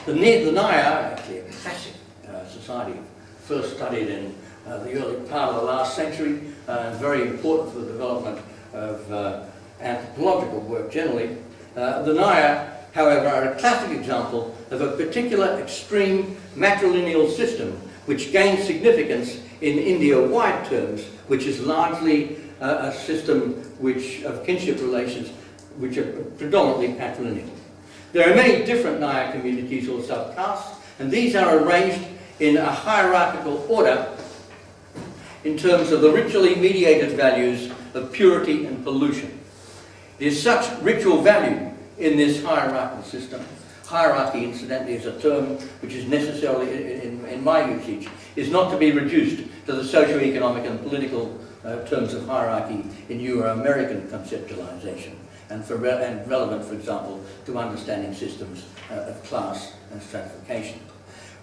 The, the Nayar, actually a classic uh, society, first studied in uh, the early part of the last century, uh, very important for the development of uh, anthropological work generally. Uh, the Nayar, however, are a classic example of a particular extreme matrilineal system which gained significance in India-wide terms, which is largely uh, a system which of kinship relations which are predominantly patrilineal. There are many different Nayar communities or subcastes, and these are arranged in a hierarchical order in terms of the ritually mediated values of purity and pollution. There is such ritual value in this hierarchical system. Hierarchy, incidentally, is a term which is necessarily, in, in, in my usage, is not to be reduced to the socio-economic and political uh, terms of hierarchy in Euro-American conceptualization and, for re and relevant, for example, to understanding systems uh, of class and stratification.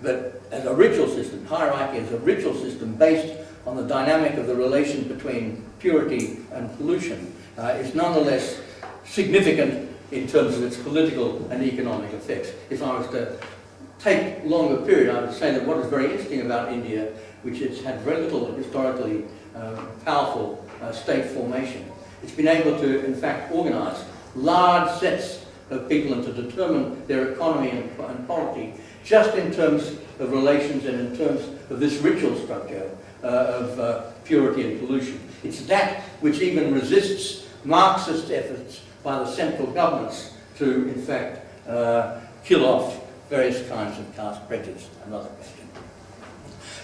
But as a ritual system, hierarchy is a ritual system based on the dynamic of the relation between purity and pollution uh, is nonetheless significant in terms of its political and economic effects. If I was to take longer period, I would say that what is very interesting about India, which has had very little historically uh, powerful uh, state formation, it's been able to, in fact, organize large sets of people and to determine their economy and, and polity just in terms of relations and in terms of this ritual structure uh, of uh, purity and pollution. It's that which even resists Marxist efforts by the central governments to, in fact, uh, kill off various kinds of caste prejudice. Another question.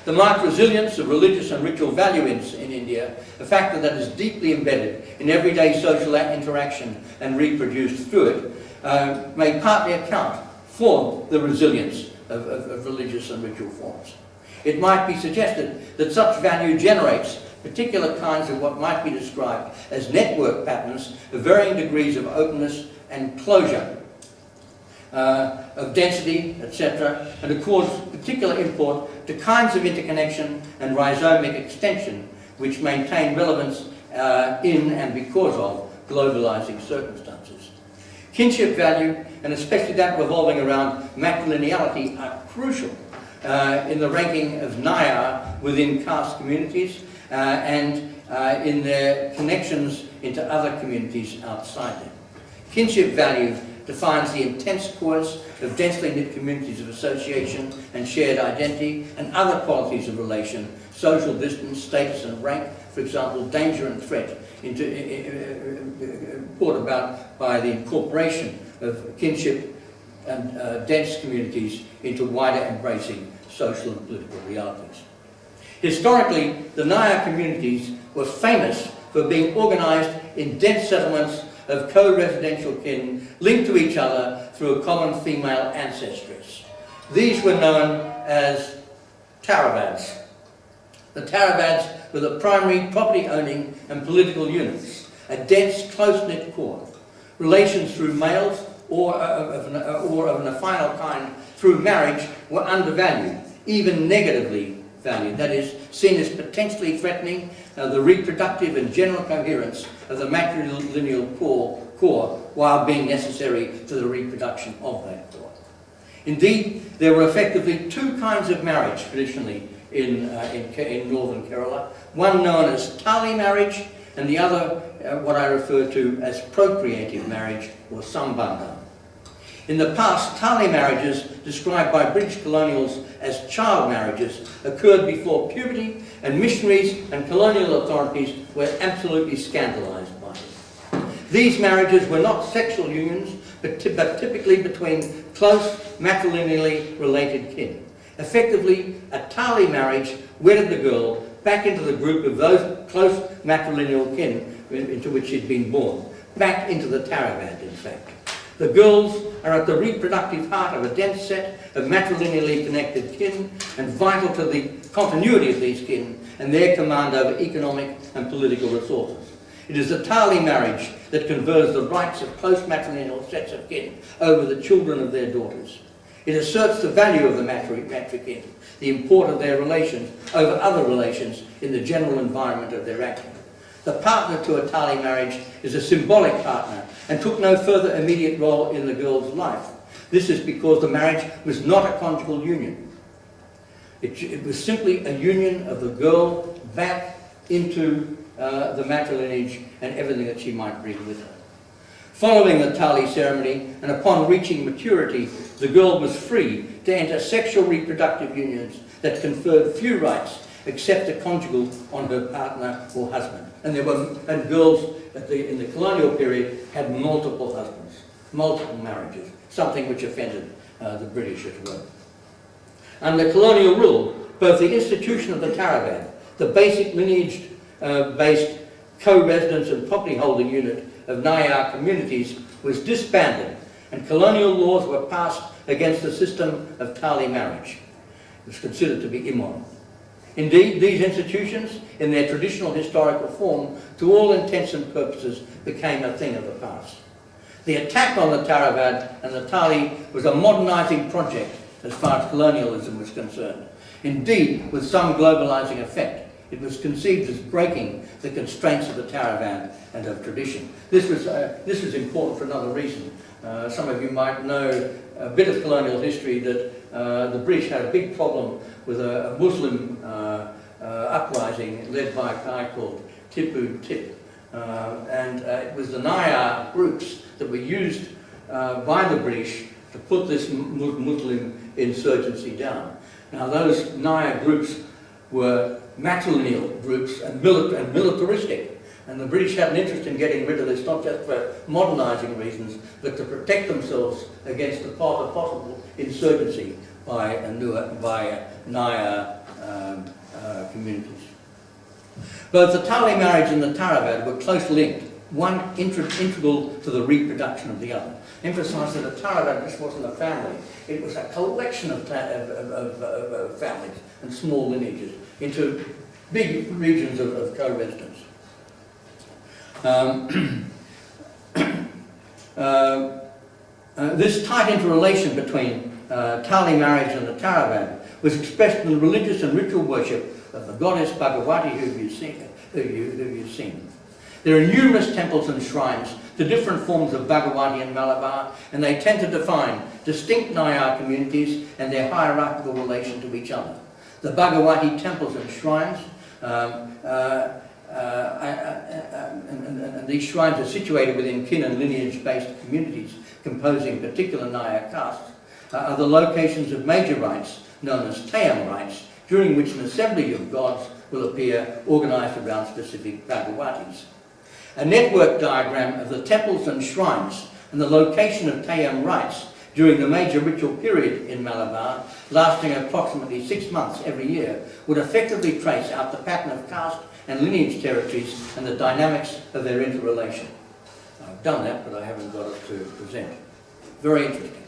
The marked resilience of religious and ritual value in, in India, a factor that is deeply embedded in everyday social interaction and reproduced through it, uh, may partly account for the resilience of, of, of religious and ritual forms. it might be suggested that such value generates particular kinds of what might be described as network patterns of varying degrees of openness and closure, uh, of density, etc., and accords particular import to kinds of interconnection and rhizomic extension which maintain relevance uh, in and because of globalizing circumstances. Kinship value, and especially that revolving around matrilineality, are crucial uh, in the ranking of Nayar within caste communities uh, and uh, in their connections into other communities outside them. Kinship value defines the intense course of densely knit communities of association and shared identity and other qualities of relation, social distance, status and rank, for example, danger and threat, into, uh, brought about by the incorporation of kinship and uh, dense communities into wider embracing social and political realities. Historically, the Nayar communities were famous for being organised in dense settlements of co-residential kin linked to each other through a common female ancestress. These were known as Taravads. The Taravads were the primary property-owning and political units, a dense, close-knit core. Relations through males or uh, of, an, or of an affinal kind through marriage were undervalued, even negatively valued, that is, seen as potentially threatening uh, the reproductive and general coherence of the matrilineal core, core while being necessary to the reproduction of that core. Indeed, there were effectively two kinds of marriage traditionally in, uh, in, in, northern Kerala. One known as tali marriage and the other uh, what I refer to as procreative marriage or sambandha. In the past, tali marriages, described by British colonials as child marriages, occurred before puberty, and missionaries and colonial authorities were absolutely scandalised by it. These marriages were not sexual unions, but, but typically between close matrilineally related kin. Effectively, a tali marriage wedded the girl back into the group of those close matrilineal kin into which she'd been born, back into the Taravad, in fact. The girls are at the reproductive heart of a dense set of matrilineally connected kin and vital to the continuity of these kin and their command over economic and political resources. It is the Tali marriage that confers the rights of close matrilineal sets of kin over the children of their daughters. It asserts the value of the matrikin, the import of their relations over other relations in the general environment of their action. The partner to a Tali marriage is a symbolic partner and took no further immediate role in the girl's life. This is because the marriage was not a conjugal union. It, it was simply a union of the girl back into uh, the matrilineage and everything that she might bring with her. Following the Tali ceremony and upon reaching maturity, the girl was free to enter sexual reproductive unions that conferred few rights except a conjugal on her partner or husband. And there were and girls the, in the colonial period had multiple husbands, multiple marriages, something which offended uh, the British as well. Under colonial rule, both the institution of the Taravad, the basic lineage-based uh, co-residence and property holding unit of Nayar communities was disbanded and colonial laws were passed against the system of Tali marriage. It was considered to be immoral. Indeed, these institutions, in their traditional historical form, to all intents and purposes, became a thing of the past. The attack on the Taravad and the Tali was a modernising project as far as colonialism was concerned. Indeed, with some globalising effect, it was conceived as breaking the constraints of the Taravad and of tradition. This was, uh, this was important for another reason. Uh, some of you might know a bit of colonial history that uh, the British had a big problem with a, Muslim uh, uh, uprising led by a guy called Tipu Tip. Uh, and it was the Nayar groups that were used by the British to put this Muslim insurgency down. Now those Nayar groups were matrilineal groups and, mili and militaristic. And the British had an interest in getting rid of this, not just for modernising reasons, but to protect themselves against the possible insurgency by, a by Nayar um, uh, communities. Both the Tali marriage and the Taravad were close linked one integral, to the reproduction of the other. Emphasised that a Taravad just wasn't a family, it was a collection of, of, of, of families and small lineages into big regions of, of co-residence. Um, <clears throat> uh, uh, this tight interrelation between uh, Tali marriage and the Taravad was expressed in the religious and ritual worship of the goddess Bhagavati who you've seen. Who you, who you've seen. There are numerous temples and shrines to different forms of Bhagavati in Malabar, and they tend to define distinct Nayar communities and their hierarchical relation to each other. The Bhagavati temples and shrines, um, uh, uh, and, and, and, these shrines are situated within kin and lineage-based communities composing particular Nayar castes, uh, Uh, are the locations of major rites known as Teyyam rites, during which an assembly of gods will appear organised around specific Bhagavatis. A network diagram of the temples and shrines and the location of Teyyam rites during the major ritual period in Malabar, lasting approximately six months every year, would effectively trace out the pattern of caste and lineage territories and the dynamics of their interrelation. I've done that, but I haven't got it to present. Very interesting.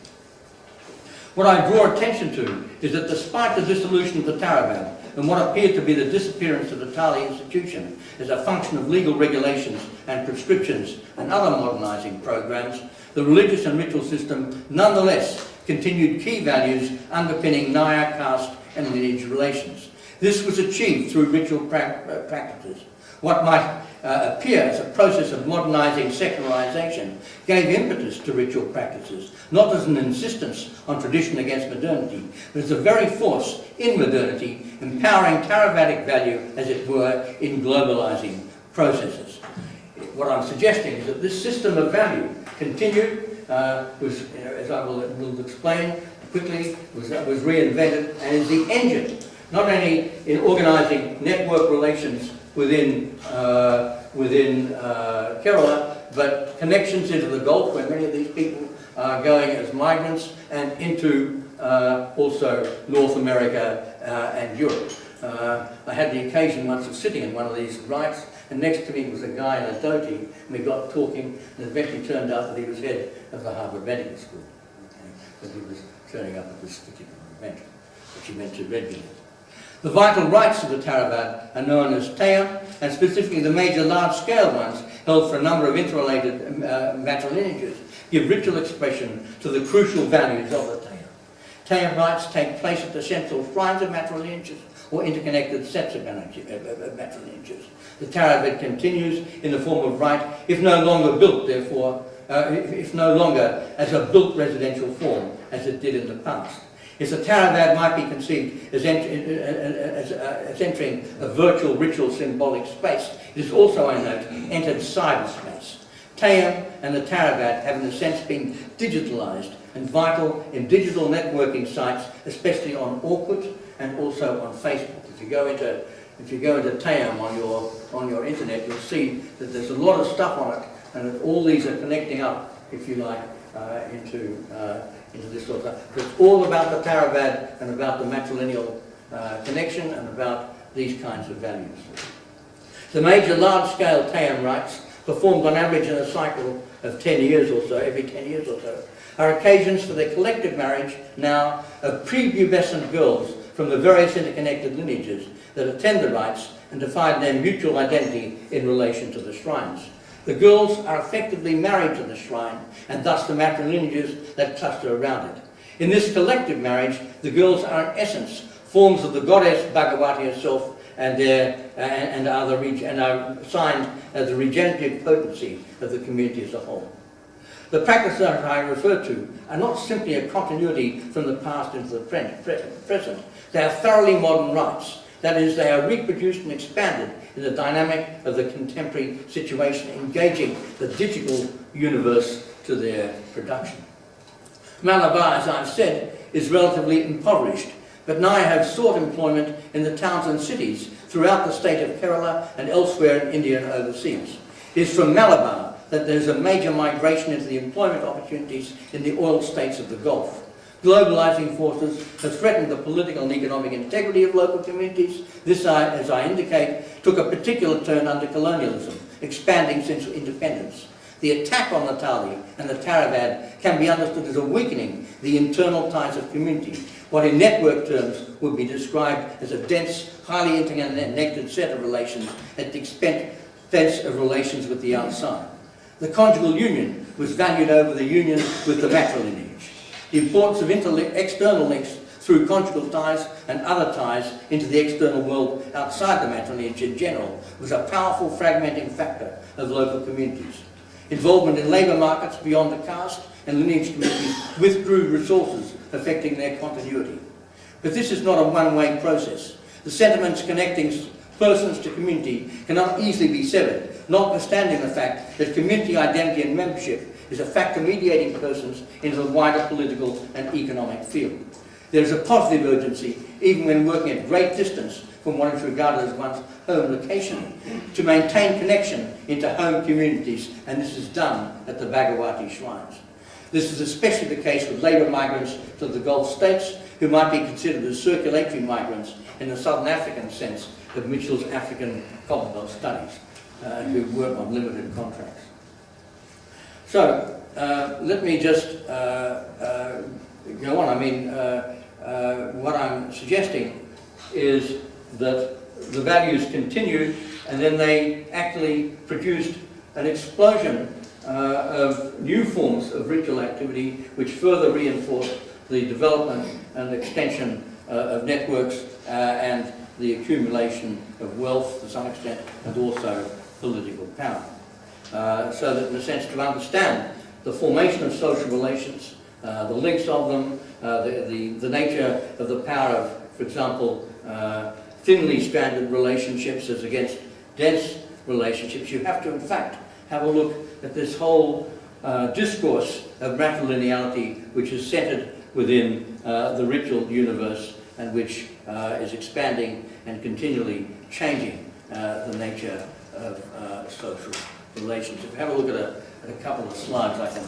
What I draw attention to is that despite the dissolution of the Taravad and what appeared to be the disappearance of the Tali institution as a function of legal regulations and prescriptions and other modernising programs, the religious and ritual system nonetheless continued key values underpinning Nayar caste and lineage relations. This was achieved through ritual pra uh, practices. What might uh, appear as a process of modernising secularisation gave impetus to ritual practices, not as an insistence on tradition against modernity, but as a very force in modernity, empowering Theravadic value, as it were, in globalising processes. What I'm suggesting is that this system of value continued, uh, was, as I will, will explain quickly, was, uh, was reinvented and is the engine, not only in organising network relations within, uh, within uh, Kerala, but connections into the Gulf where many of these people are going as migrants and into uh, also North America uh, and Europe. Uh, I had the occasion once of sitting in one of these rites and next to me was a guy in a dhoti and we got talking and eventually turned out that he was head of the Harvard Medical School. Okay? But he was turning up at this particular event, which he meant to regularly. The vital rights of the Taravad are known as Teyyam, and specifically the major large-scale ones, held for a number of interrelated um, uh, matrilineages, give ritual expression to the crucial values of the Teyyam. Teyyam rites take place at the central shrines of matrilineages or interconnected sets of matrilineages. The Taravad continues in the form of rite, if no longer built, therefore, uh, if, if no longer as a built residential form, as it did in the past is that Theravada might be conceived as, ent as, uh, as, entering a virtual ritual symbolic space. It is also, I note, entered cyberspace. Teyyam and the Taravad have in a sense been digitalized and vital in digital networking sites, especially on Orkut and also on Facebook. If you go into if you go into Teyyam on your on your internet, you'll see that there's a lot of stuff on it, and all these are connecting up, if you like, uh, into uh, into this sort of stuff. It's all about the Taravad and about the matrilineal uh, connection and about these kinds of values. The major large-scale Teyyam rites, performed on average in a cycle of 10 years or so, every 10 years or so, are occasions for the collective marriage now of prepubescent girls from the various interconnected lineages that attend the rites and define their mutual identity in relation to the shrines. The girls are effectively married to the shrine and thus the matrilineages that cluster around it. In this collective marriage, the girls are in essence forms of the goddess Bhagavati herself and, their, uh, and, are the and are signed as the regenerative potency of the community as a whole. The practices that I refer to are not simply a continuity from the past into the present. They are thoroughly modern rites. That is, they are reproduced and expanded in the dynamic of the contemporary situation, engaging the digital universe to their production. Malabar, as I've said, is relatively impoverished, but now I have sought employment in the towns and cities throughout the state of Kerala and elsewhere in India and overseas. It is from Malabar that there's a major migration into the employment opportunities in the oil states of the Gulf. Globalizing forces have threatened the political and economic integrity of local communities. This, as I indicate, took a particular turn under colonialism, expanding since independence. The attack on Natali and the Taravad can be understood as a weakening the internal ties of community, what in network terms would be described as a dense, highly interconnected set of relations at the expense of relations with the outside. The conjugal union was valued over the union with the matrilineage. The importance of external links through conjugal ties and other ties into the external world outside the matrilineage in general was a powerful fragmenting factor of local communities. Involvement in labour markets beyond the caste and lineage communities withdrew resources affecting their continuity. But this is not a one-way process. The sentiments connecting persons to community cannot easily be severed, notwithstanding the fact that community identity and membership is a factor mediating persons into the wider political and economic field. There is a positive urgency, even when working at great distance from what is regarded as one's home location, to maintain connection into home communities, and this is done at the Bhagavati shrines. This is especially the case with labour migrants to the Gulf states, who might be considered as circulatory migrants in the Southern African sense of Mitchell's African Commonwealth studies, uh, who work on limited contracts. So, uh, let me just uh, uh go on. I mean, uh, uh, what I'm suggesting is that the values continued and then they actually produced an explosion of new forms of ritual activity which further reinforced the development and extension of networks and the accumulation of wealth to some extent and also political power. Uh, so that in a sense to understand the formation of social relations, uh, the links of them, uh, the, the, the, nature of the power of, for example, uh, thinly stranded relationships as against dense relationships, you have to in fact have a look at this whole uh, discourse of matrilineality which is centered within the ritual universe and which is expanding and continually changing the nature of social relations. If you have a look at a, at a couple of slides, I can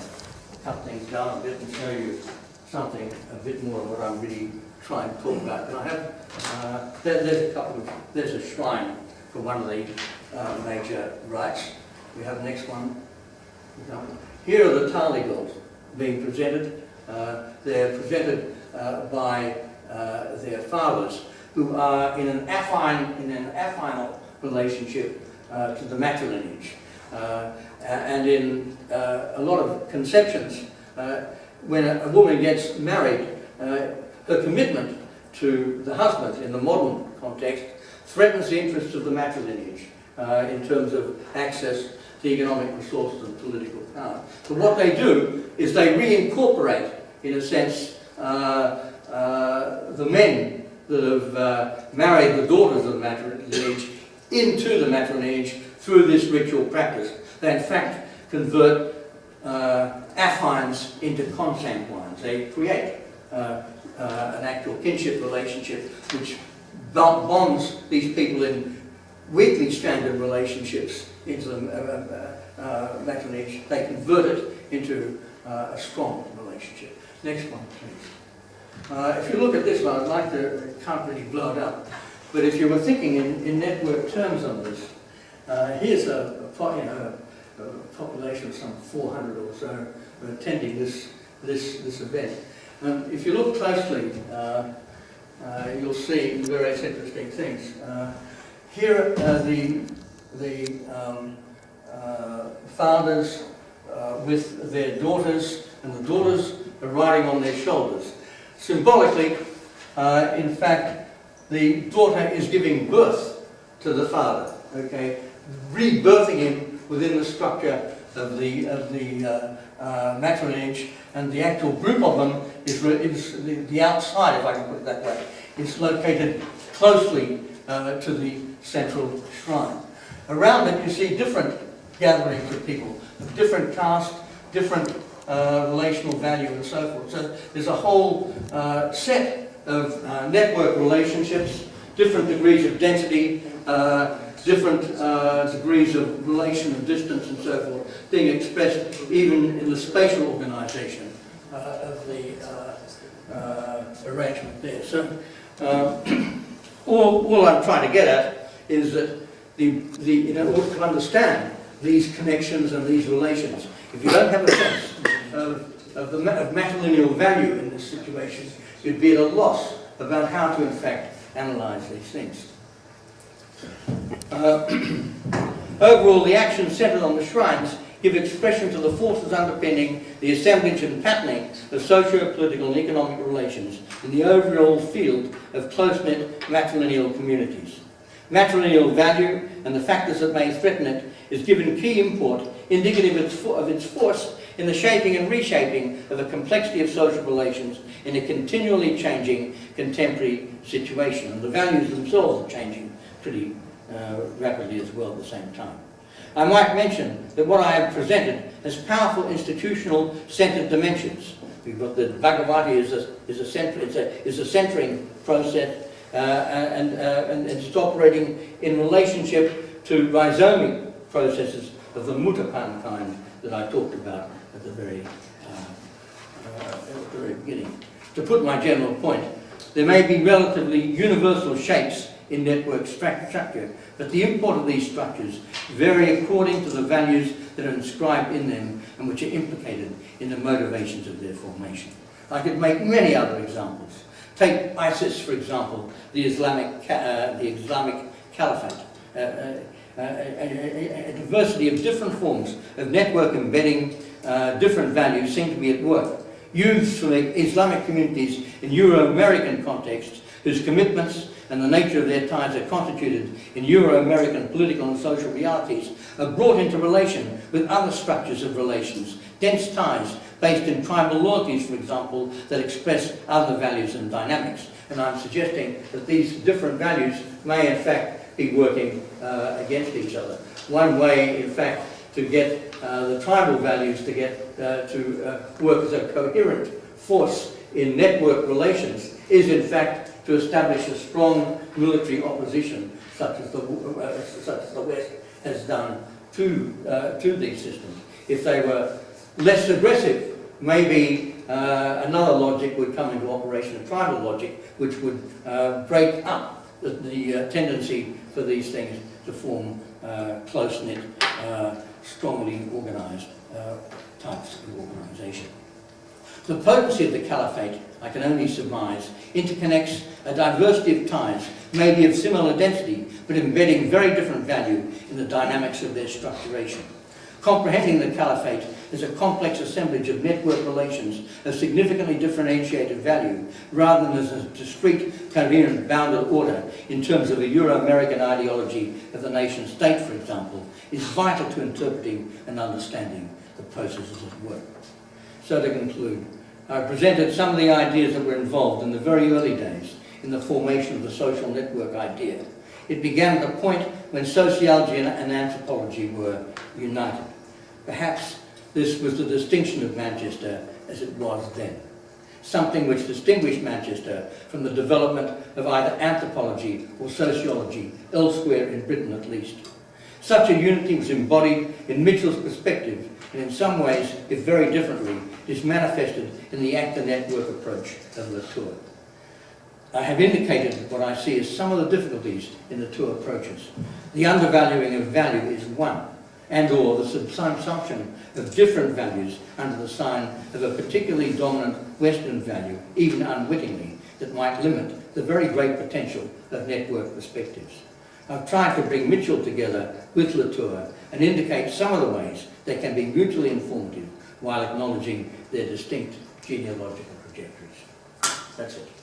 cut things down a bit and show you something a bit more of what I'm really trying to talk about. And I have, uh, there, there's a couple of, there's a shrine for one of the uh, major rites. We have the next one. Here are the Tali girls being presented. Uh, they're presented uh, by uh, their fathers, who are in an affine, in an affinal relationship uh, to the matrilineage. Uh, and in uh, a lot of conceptions, uh, when a, woman gets married, her commitment to the husband in the modern context threatens the interests of the matrilineage in terms of access to economic resources and political power. But what they do is they reincorporate, in a sense, the men that have uh, married the daughters of the matrilineage into the matrilineage through this ritual practice. They in fact convert uh, affines into consanguines. They create uh, uh, an actual kinship relationship which bonds these people in weakly stranded relationships into the uh, uh, matrilineage. They convert it into a strong relationship. Next one, please. Uh, if you look at this one, I'd like to, can't really blow it up, but if you were thinking in, in network terms on this, uh, here's a, a, you know, a, population of some 400 or so attending this, this, this event. And if you look closely, uh, uh you'll see various interesting things. Uh, here are the, the um, uh, fathers with their daughters, and the daughters are riding on their shoulders. Symbolically, uh, in fact, the daughter is giving birth to the father, okay, rebirthing him within the structure of the, of the uh, uh, matrilineage, and the actual group of them is, is the, the, outside, if I can put it that way, It's located closely uh, to the central shrine. Around it you see different gatherings of people, of different caste, different uh, relational value and so forth. So there's a whole uh, set of uh, network relationships, different degrees of density, uh, different uh, degrees of relation and distance and so forth, being expressed even in the spatial organization uh, of the uh, uh, arrangement there. So all, all I'm trying to get at is that the, the, in order to understand these connections and these relations. If you don't have a sense of, of the of matrilineal value in this situation, you'd be at a loss about how to, in fact, analyse these things. Uh, <clears throat> overall, the actions centred on the shrines give expression to the forces underpinning the assemblage and patterning of socio-political and economic relations in the overall field of close-knit matrilineal communities. Matrilineal value and the factors that may threaten it is given key import indicative of its, force in the shaping and reshaping of a complexity of social relations in a continually changing contemporary situation. And the values themselves are changing pretty uh, rapidly as well at the same time. I might mention that what I have presented has powerful institutional centred dimensions. We've got the Bhagavati is a, is a, center, a, is a centering process uh, and, uh, and it's operating in relationship to rhizomic processes of the Muthappan kind that I talked about at the very, uh, uh, at the very beginning. To put my general point, there may be relatively universal shapes in network structure, but the import of these structures vary according to the values that are inscribed in them and which are implicated in the motivations of their formation. I could make many other examples. Take ISIS, for example, the Islamic, uh, the Islamic Caliphate. Uh, uh, uh, a, a- a diversity of different forms of network embedding uh, different values seem to be at work. Youths from Islamic communities in Euro-American contexts whose commitments and the nature of their ties are constituted in Euro-American political and social realities are brought into relation with other structures of relations, dense ties based in tribal loyalties, for example, that express other values and dynamics. And I'm suggesting that these different values may in fact be working uh, against each other. One way, in fact, to get uh, the tribal values to get uh, to uh, work as a coherent force in network relations is, in fact, to establish a strong military opposition, such as the, uh, such as the West has done to, uh, to these systems. If they were less aggressive, maybe uh, another logic would come into operation, a tribal logic, which would uh, break up the, the uh, tendency for these things to form uh, close-knit, strongly organised types of organisation. The potency of the caliphate, I can only surmise, interconnects a diversity of ties, maybe of similar density, but embedding very different value in the dynamics of their structuration. Comprehending the caliphate as a complex assemblage of network relations of significantly differentiated value, rather than as a discrete, coherent, bounded order in terms of a Euro-American ideology of the nation state, for example, is vital to interpreting and understanding the processes at work. So to conclude, I presented some of the ideas that were involved in the very early days in the formation of the social network idea. It began at a point when sociology and, and anthropology were united. Perhaps this was the distinction of Manchester as it was then. Something which distinguished Manchester from the development of either anthropology or sociology elsewhere in Britain at least. Such a unity was embodied in Mitchell's perspective and in some ways, if very differently, is manifested in the actor network approach of Latour. I have indicated what I see as some of the difficulties in the two approaches. The undervaluing of value is one, and or the subsumption of different values under the sign of a particularly dominant Western value, even unwittingly, that might limit the very great potential of network perspectives. I've tried to bring Mitchell together with Latour and indicate some of the ways they can be mutually informative while acknowledging their distinct genealogical trajectories. That's it.